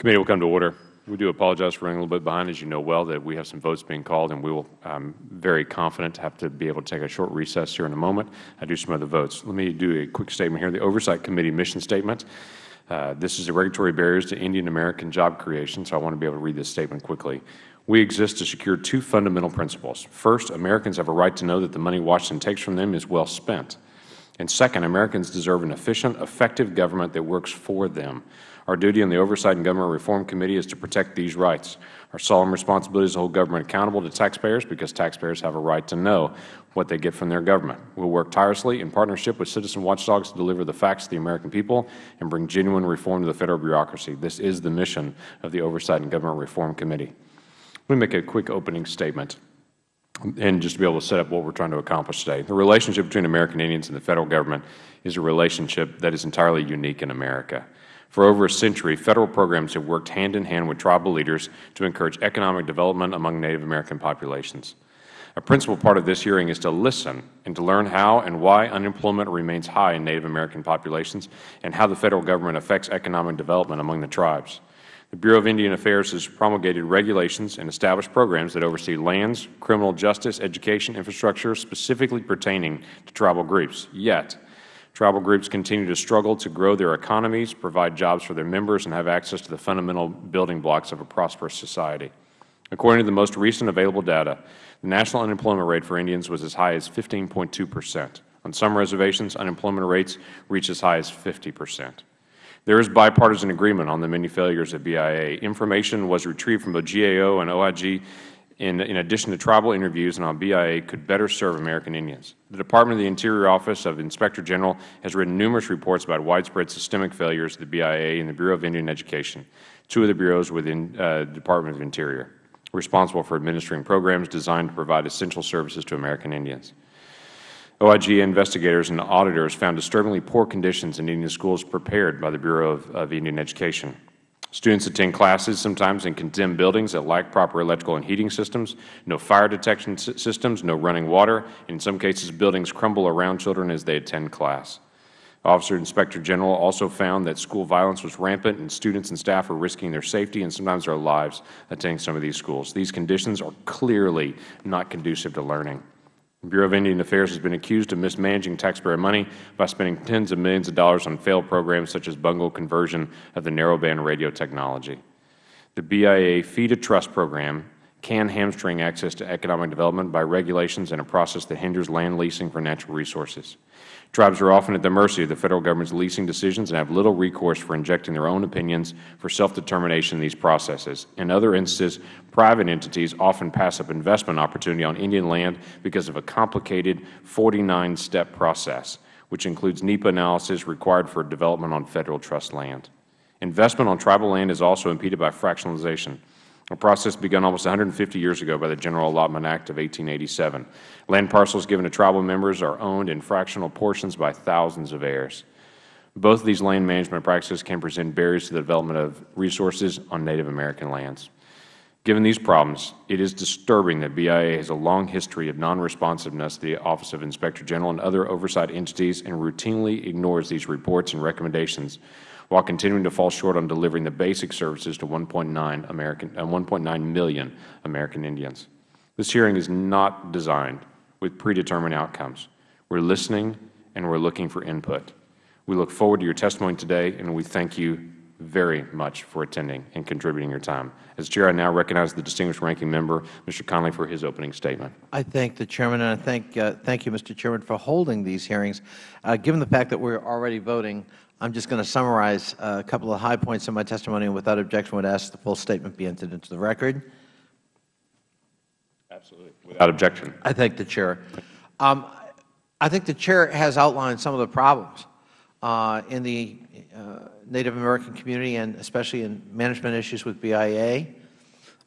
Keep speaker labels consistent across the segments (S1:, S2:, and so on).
S1: Committee will come to order. We do apologize for running a little bit behind. As you know well, that we have some votes being called, and we will, I'm very confident, have to be able to take a short recess here in a moment. I do some other votes. Let me do a quick statement here. The Oversight Committee mission statement. Uh, this is the regulatory barriers to Indian American job creation, so I want to be able to read this statement quickly. We exist to secure two fundamental principles. First, Americans have a right to know that the money Washington takes from them is well spent. And second, Americans deserve an efficient, effective government that works for them. Our duty on the Oversight and Government Reform Committee is to protect these rights. Our solemn responsibility is to hold government accountable to taxpayers because taxpayers have a right to know what they get from their government. We will work tirelessly in partnership with citizen watchdogs to deliver the facts to the American people and bring genuine reform to the Federal bureaucracy. This is the mission of the Oversight and Government Reform Committee. Let me make a quick opening statement and just to be able to set up what we are trying to accomplish today. The relationship between American Indians and the Federal Government is a relationship that is entirely unique in America. For over a century, Federal programs have worked hand in hand with tribal leaders to encourage economic development among Native American populations. A principal part of this hearing is to listen and to learn how and why unemployment remains high in Native American populations and how the Federal Government affects economic development among the tribes. The Bureau of Indian Affairs has promulgated regulations and established programs that oversee lands, criminal justice, education, infrastructure specifically pertaining to tribal groups. Yet, Tribal groups continue to struggle to grow their economies, provide jobs for their members, and have access to the fundamental building blocks of a prosperous society. According to the most recent available data, the national unemployment rate for Indians was as high as 15.2 percent. On some reservations, unemployment rates reach as high as 50 percent. There is bipartisan agreement on the many failures of BIA. Information was retrieved from both GAO and OIG in, in addition to tribal interviews and on BIA could better serve American Indians. The Department of the Interior Office of Inspector General has written numerous reports about widespread systemic failures of the BIA and the Bureau of Indian Education, two of the bureaus within uh, the Department of Interior, responsible for administering programs designed to provide essential services to American Indians. OIG investigators and auditors found disturbingly poor conditions in Indian schools prepared by the Bureau of, of Indian Education. Students attend classes sometimes in condemned buildings that lack proper electrical and heating systems, no fire detection systems, no running water, and in some cases buildings crumble around children as they attend class. Officer Inspector General also found that school violence was rampant and students and staff were risking their safety and sometimes their lives attending some of these schools. These conditions are clearly not conducive to learning. The Bureau of Indian Affairs has been accused of mismanaging taxpayer money by spending tens of millions of dollars on failed programs such as bungled conversion of the narrowband radio technology. The BIA Fee to Trust program can hamstring access to economic development by regulations and a process that hinders land leasing for natural resources. Tribes are often at the mercy of the Federal Government's leasing decisions and have little recourse for injecting their own opinions for self-determination in these processes. In other instances, private entities often pass up investment opportunity on Indian land because of a complicated 49-step process, which includes NEPA analysis required for development on Federal trust land. Investment on tribal land is also impeded by fractionalization a process begun almost 150 years ago by the General Allotment Act of 1887. Land parcels given to tribal members are owned in fractional portions by thousands of heirs. Both of these land management practices can present barriers to the development of resources on Native American lands. Given these problems, it is disturbing that BIA has a long history of non-responsiveness to the Office of Inspector General and other oversight entities and routinely ignores these reports and recommendations while continuing to fall short on delivering the basic services to 1.9 American, uh, 1.9 million American Indians. This hearing is not designed with predetermined outcomes. We are listening and we are looking for input. We look forward to your testimony today, and we thank you very much for attending and contributing your time. As Chair, I now recognize the distinguished ranking member, Mr. Connolly, for his opening statement.
S2: I thank the Chairman, and I thank, uh, thank you, Mr. Chairman, for holding these hearings. Uh, given the fact that we are already voting, I'm just going to summarize a couple of high points in my testimony, and without objection would ask the full statement be entered into the record.
S1: Absolutely. Without objection.
S2: I thank the Chair. Um, I think the Chair has outlined some of the problems uh, in the uh, Native American community and especially in management issues with BIA,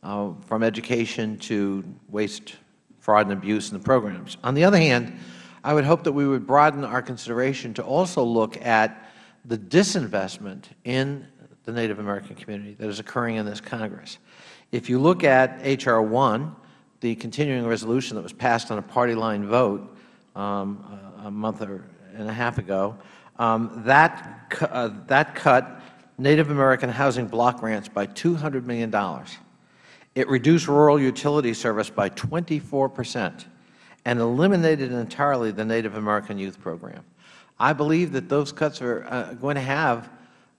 S2: uh, from education to waste, fraud, and abuse in the programs. On the other hand, I would hope that we would broaden our consideration to also look at the disinvestment in the Native American community that is occurring in this Congress. If you look at H.R. 1, the continuing resolution that was passed on a party line vote um, a month or and a half ago, um, that, uh, that cut Native American housing block grants by $200 million. It reduced rural utility service by 24 percent and eliminated entirely the Native American Youth Program. I believe that those cuts are uh, going to have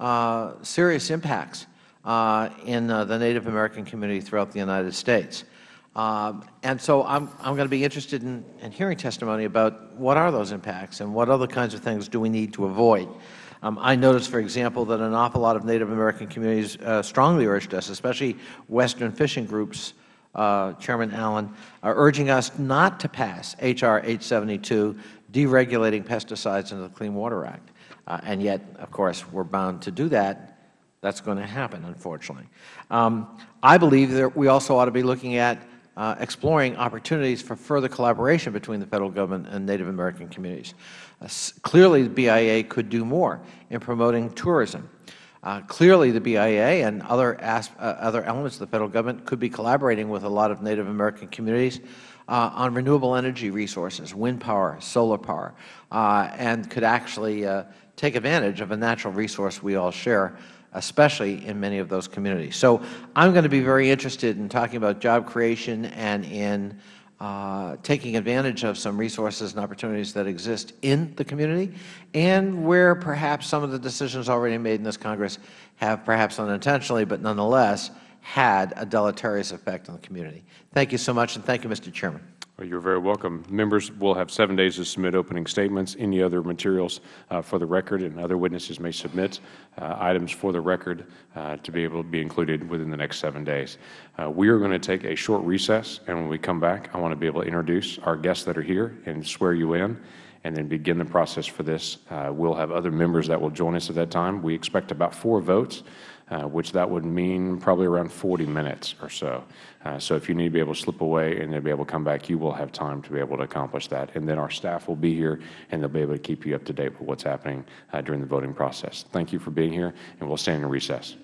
S2: uh, serious impacts uh, in uh, the Native American community throughout the United States. Um, and so I'm, I'm going to be interested in, in hearing testimony about what are those impacts and what other kinds of things do we need to avoid. Um, I noticed, for example, that an awful lot of Native American communities uh, strongly urged us, especially Western fishing groups, uh, Chairman Allen, are urging us not to pass H.R. 872, deregulating pesticides under the Clean Water Act. Uh, and yet, of course, we are bound to do that. That is going to happen, unfortunately. Um, I believe that we also ought to be looking at uh, exploring opportunities for further collaboration between the Federal Government and Native American communities. Uh, clearly, the BIA could do more in promoting tourism. Uh, clearly, the BIA and other, uh, other elements of the Federal Government could be collaborating with a lot of Native American communities uh, on renewable energy resources, wind power, solar power, uh, and could actually take advantage of a natural resource we all share, especially in many of those communities. So I am going to be very interested in talking about job creation and in uh, taking advantage of some resources and opportunities that exist in the community and where perhaps some of the decisions already made in this Congress have perhaps unintentionally, but nonetheless had a deleterious effect on the community. Thank you so much, and thank you, Mr. Chairman.
S1: Well, you are very welcome. Members will have seven days to submit opening statements. Any other materials uh, for the record and other witnesses may submit uh, items for the record uh, to be able to be included within the next seven days. Uh, we are going to take a short recess, and when we come back, I want to be able to introduce our guests that are here and swear you in and then begin the process for this. Uh, we will have other members that will join us at that time. We expect about four votes uh, which that would mean probably around 40 minutes or so. Uh, so if you need to be able to slip away and then be able to come back, you will have time to be able to accomplish that. And then our staff will be here, and they'll be able to keep you up to date with what's happening uh, during the voting process. Thank you for being here, and we'll stand in recess.